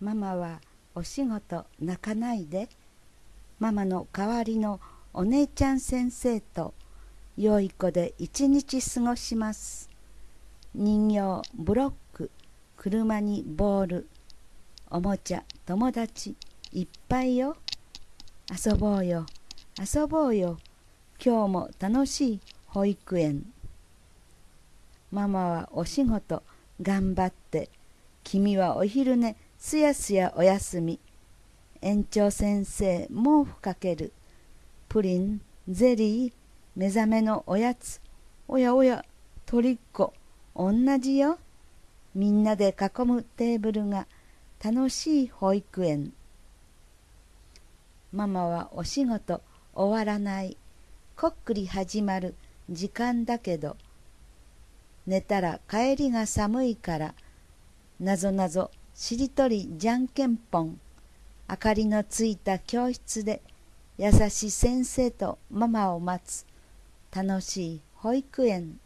ママはお仕事泣かないで。ママの代わりのお姉ちゃん先生と良い子で一日過ごします。人形ブロック車にボールおもちゃ友達いっぱいよ。遊ぼうよ。遊ぼうよ。今日も楽しい保育園。ママはお仕事頑張って。君はお昼寝すやすやおやすみ。園長先生毛布かける。プリンゼリー目覚めのおやつ。おやおやとりっこ同じよ。みんなで囲むテーブルが。楽しい保育園。ママはお仕事。終わらない。こっくり始まる。時間だけど。寝たら帰りが寒いから。なぞなぞしりとりじゃんけんぽん。明かりのついた教室で優しい先生とママを待つ。楽しい保育園。